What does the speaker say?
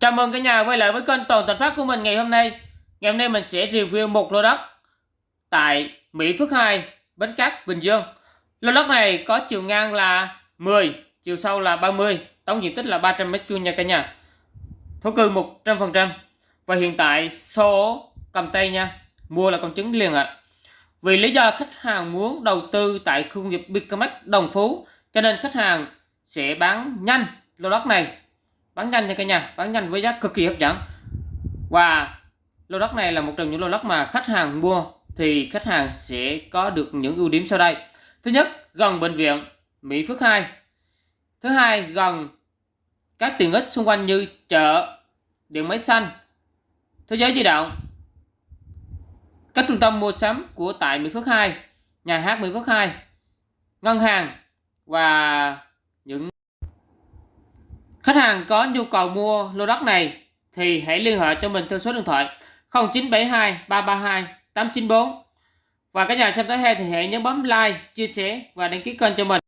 Chào mừng cả nhà quay lại với kênh Toàn Thành Phát của mình ngày hôm nay. Ngày hôm nay mình sẽ review một lô đất tại Mỹ Phước 2, Bến Cát, Bình Dương. Lô đất này có chiều ngang là 10, chiều sâu là 30, tổng diện tích là 300 m2 nha cả nhà. Thổ cư 100%. Và hiện tại số cầm tay nha, mua là con trứng liền ạ. À. Vì lý do khách hàng muốn đầu tư tại khu công nghiệp Bicamax Đồng Phú, cho nên khách hàng sẽ bán nhanh lô đất này bán nhanh nha cả nhà, bán nhanh với giá cực kỳ hấp dẫn. Và lô đất này là một trong những lô đất mà khách hàng mua thì khách hàng sẽ có được những ưu điểm sau đây. Thứ nhất, gần bệnh viện Mỹ Phước 2 thứ hai, gần các tiện ích xung quanh như chợ, điện máy xanh, thế giới di động. Các trung tâm mua sắm của tại Mỹ Phước 2 nhà hát Mỹ Phước 2 ngân hàng và những Khách hàng có nhu cầu mua lô đất này thì hãy liên hệ cho mình theo số điện thoại 0972 332 894. Và các nhà xem tới hay thì hãy nhấn bấm like, chia sẻ và đăng ký kênh cho mình.